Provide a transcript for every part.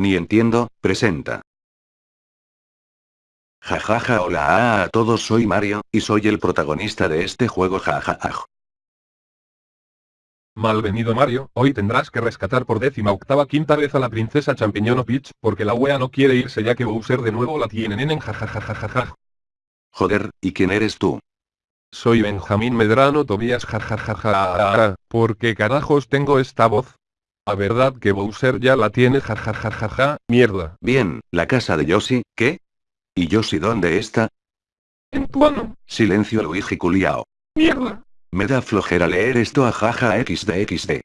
Ni entiendo, presenta. Jajaja hola a todos soy Mario, y soy el protagonista de este juego jajaja. Malvenido Mario, hoy tendrás que rescatar por décima octava quinta vez a la princesa Champiñón Peach, porque la wea no quiere irse ya que Bowser de nuevo la tiene en jajajajaja. Joder, ¿y quién eres tú? Soy Benjamín Medrano Tobías jajajaja, ¿por qué carajos tengo esta voz? A verdad que Bowser ya la tiene jajajajaja, mierda. Bien, la casa de Yoshi, ¿qué? ¿Y Yoshi dónde está? En tu ano. Silencio Luigi Culiao. Mierda. Me da flojera leer esto a jaja xd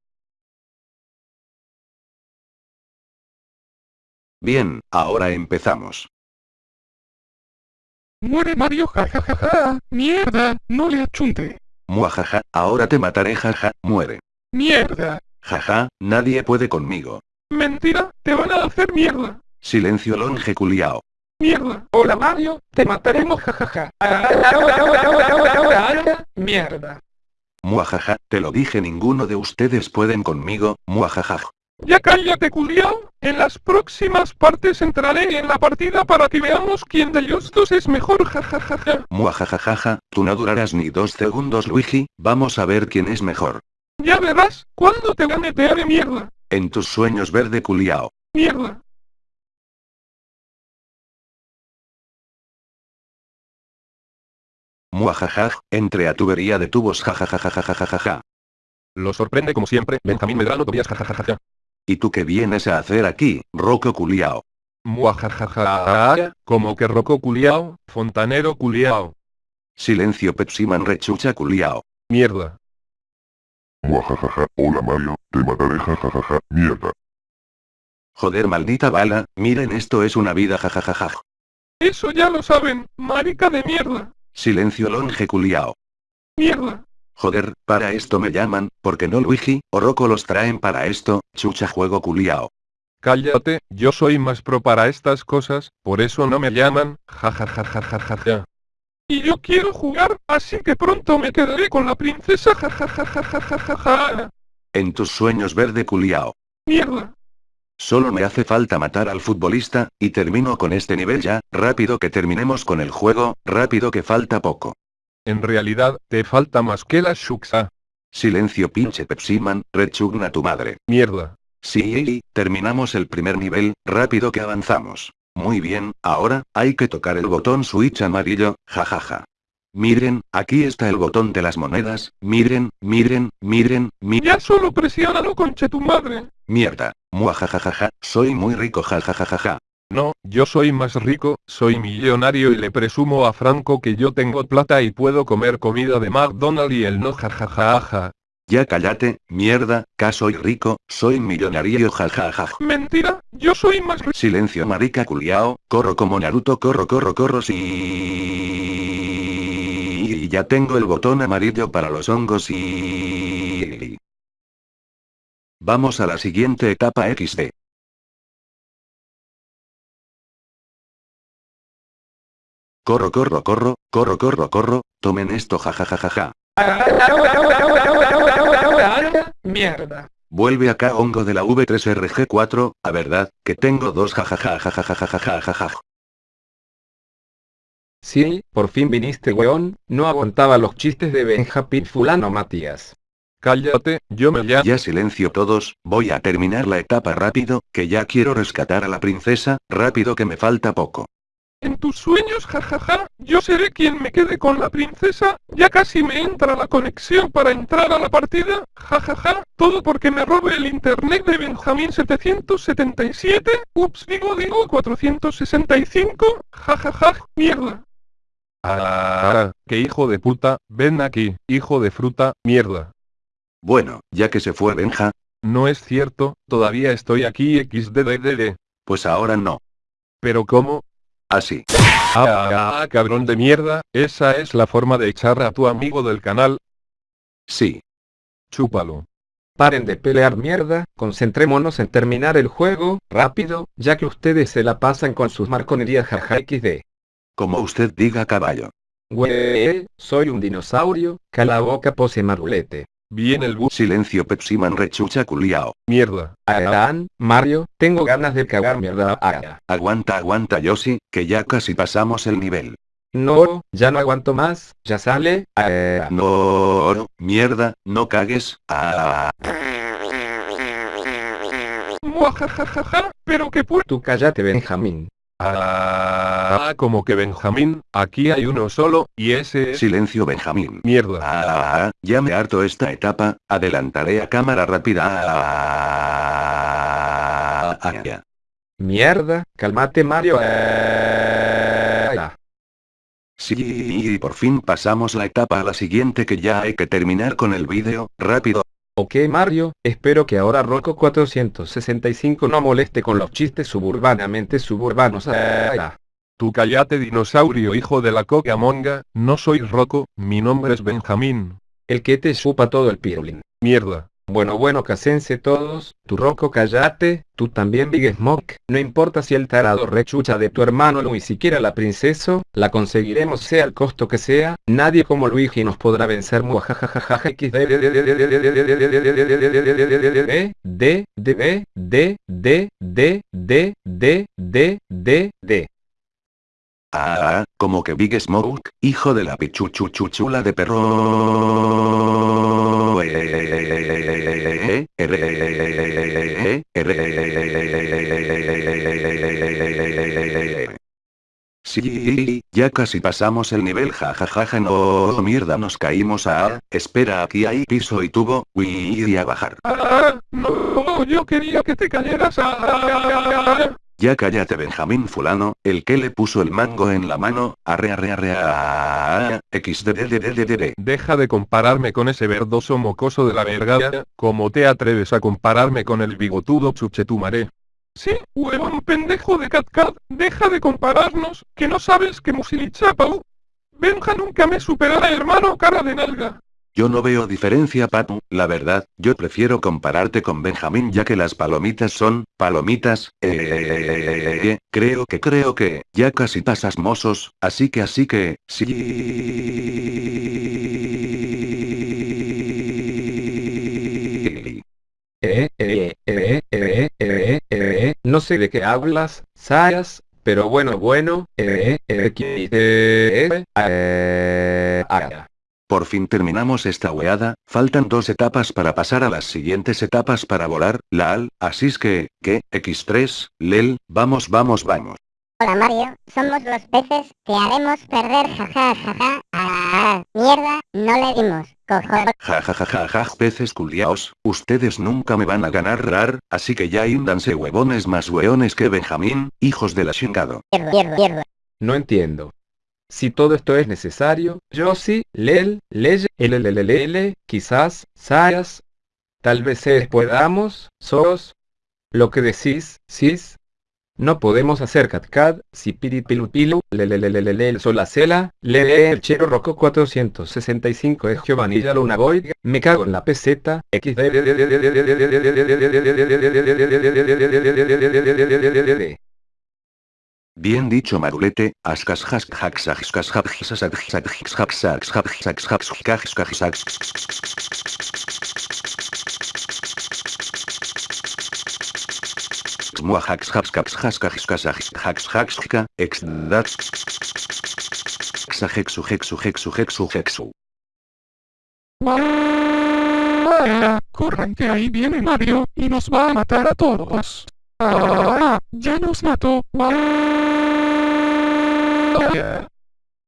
Bien, ahora empezamos. Muere Mario jajajaja, mierda, no le achunte. Muajaja, ahora te mataré jaja, muere. Mierda. Jaja, nadie puede conmigo. Mentira, te van a hacer mierda. Silencio longe culiao. Mierda. Hola Mario, te mataremos jajaja. Mierda. Muajaja, te lo dije ninguno de ustedes pueden conmigo, muajaja. Ya cállate culiao, en las próximas partes entraré en la partida para que veamos quién de ellos dos es mejor jajajaja. Muajajajaja, tú no durarás ni dos segundos Luigi, vamos a ver quién es mejor. Ya verás, cuando te gane te haré mierda. En tus sueños verde culiao. Mierda. Muajajaj, entre a tubería de tubos jajajajajajajaja. Lo sorprende como siempre, Benjamín Medrano Tobías jajajaja. ¿Y tú qué vienes a hacer aquí, Roco Culiao? Muajajaja, como que Roco Culiao, fontanero Culiao. Silencio Pepsiman rechucha Culiao. Mierda. Muajajaja, hola Mario, te mataré jajajaja, mierda. Joder maldita bala, miren esto es una vida jajajaja. Eso ya lo saben, marica de mierda. Silencio longe culiao. Mierda. Joder, para esto me llaman, porque no Luigi, o Rocco los traen para esto, chucha juego culiao. Cállate, yo soy más pro para estas cosas, por eso no me llaman, jajajajajaja. Y yo quiero jugar, así que pronto me quedaré con la princesa jajajajajaja. En tus sueños verde culiao. Mierda. Solo me hace falta matar al futbolista, y termino con este nivel ya, rápido que terminemos con el juego, rápido que falta poco. En realidad, te falta más que la Shuxa. Silencio pinche Pepsiman, rechugna tu madre. Mierda. Sí, terminamos el primer nivel, rápido que avanzamos. Muy bien, ahora, hay que tocar el botón switch amarillo, jajaja. Miren, aquí está el botón de las monedas, miren, miren, miren, miren. Ya solo presiónalo conche tu madre. Mierda, muajajajaja, soy muy rico jajajajaja. No, yo soy más rico, soy millonario y le presumo a Franco que yo tengo plata y puedo comer comida de McDonald's y él no jajajaja. Ya cállate, mierda, que soy rico, soy millonario jajaja. Mentira, yo soy más rico. Silencio marica culiao, corro como Naruto corro corro corro sí. Y ya tengo el botón amarillo para los hongos y... Vamos a la siguiente etapa XD. Corro, corro, corro, corro, corro, corro, tomen esto jajajajaja. Mierda. Vuelve acá hongo de la V3RG4, a verdad, que tengo dos jajajajajajajajajaja. Sí, por fin viniste weón, no aguantaba los chistes de Benjapín fulano Matías. Cállate, yo me llamo. Ya silencio todos, voy a terminar la etapa rápido, que ya quiero rescatar a la princesa, rápido que me falta poco. En tus sueños jajaja, yo seré quien me quede con la princesa, ya casi me entra la conexión para entrar a la partida, jajaja, todo porque me robe el internet de Benjamín 777, ups digo digo 465, jajaja, mierda. Ah, qué hijo de puta, ven aquí, hijo de fruta, mierda. Bueno, ya que se fue Benja, No es cierto, todavía estoy aquí xddddd. pues ahora no. Pero ¿cómo? Así. Ah, ah, ah, cabrón de mierda, esa es la forma de echar a tu amigo del canal, Sí. chúpalo. Paren de pelear mierda, concentrémonos en terminar el juego, rápido, ya que ustedes se la pasan con sus marconerías jaja xd. Como usted diga caballo. Güey, soy un dinosaurio, cala boca pose marulete. Viene el bus. Silencio Pepsiman rechucha culiao. Mierda. Adán, Mario, tengo ganas de cagar mierda. Ah, Aguanta aguanta Yoshi, que ya casi pasamos el nivel. No, ya no aguanto más, ya sale. Ah, No, mierda, no cagues. Ah, Muajajajaja, pero que pu... tú cállate Benjamín. Ah, como que Benjamín, aquí hay uno solo, y ese es... silencio Benjamín. Mierda. Ah, ya me harto esta etapa, adelantaré a cámara rápida. Ah, ah, ya. Mierda, cálmate Mario. Ah, Sí, y por fin pasamos la etapa a la siguiente que ya hay que terminar con el vídeo, rápido. Ok Mario, espero que ahora Rocco 465 no moleste con los chistes suburbanamente suburbanos. Ah, Tú callate dinosaurio hijo de la coca monga, no soy Rocco, mi nombre es Benjamín. el que te chupa todo el pirulín. Mierda. Bueno bueno casense todos, tu Rocco cállate, tú también Big Smoke, no importa si el tarado rechucha de tu hermano ni siquiera la princesa, la conseguiremos sea el costo que sea, nadie como Luigi nos podrá vencer muajajajaja xd d d d d d d d d d d Ah, como que Big Smoke, hijo de la pichuchuchuchula de perro. Eh, eh, eh, Sí, ya casi pasamos el nivel jajajaja no mierda nos caímos a espera aquí hay piso y tubo, y a bajar. Ah, no, yo quería que te cayeras. Ah, Ya cállate Benjamín fulano, el que le puso el mango en la mano, arre arre arre a xdddddd. Deja de compararme con ese verdoso mocoso de la vergada, ¿cómo te atreves a compararme con el bigotudo chuchetumaré? Sí, huevón pendejo de CatCat, deja de compararnos, que no sabes que Musilichapau. Benja nunca me superará hermano cara de nalga. Yo no veo diferencia Patu, la verdad, yo prefiero compararte con Benjamín ya que las palomitas son, palomitas, eh, creo que creo que, ya casi pasas mozos, así que así que, sí. Eh, eh, eh, eh, eh, eh, no sé de qué hablas, Sayas, pero bueno, bueno, eh, eh, eh, eh, eh, ah. Por fin terminamos esta weada, faltan dos etapas para pasar a las siguientes etapas para volar, la AL, así es que, que, X3, LEL, vamos vamos vamos. Hola Mario, somos los peces, te haremos perder jaja jaja. Ah, mierda, no le dimos. Cojo. Ja ja ja ja ja peces culiaos, ustedes nunca me van a ganar rar, así que ya índanse huevones más hueones que Benjamín, hijos de la chingado. Hierro, hierro, hierro. No entiendo. Si todo esto es necesario, yo sí, Lel, Leye, LLLL, quizás, Sayas. Tal vez es podamos, sos. Lo que decís, sis. No podemos hacer catcat, si piripilupilu, lelelelelele, solacela, lee el chero roco 465 es Giovanilla Luna Boy, me cago en la peseta, xd. Bien dicho Marulete, Corran que ahí viene Mario, y nos va a matar a todos. Ah, ya nos mató.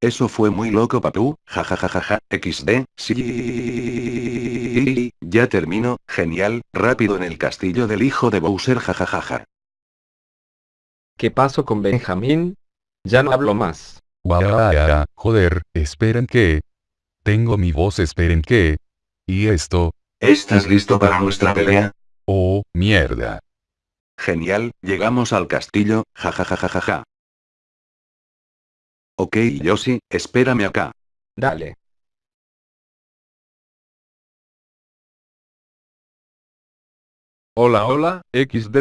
Eso fue muy loco papú, jajajajaja, xd, sí. Ya termino, genial, rápido en el castillo del hijo de Bowser jajajaja. ¿Qué pasó con Benjamín? Ya no hablo más. Joder, esperen que. Tengo mi voz, esperen que. ¿Y esto? ¿Estás listo para nuestra pelea? Oh, mierda. Genial, llegamos al castillo, jajajajaja. Ok Yoshi, espérame acá. Dale. Hola hola, XD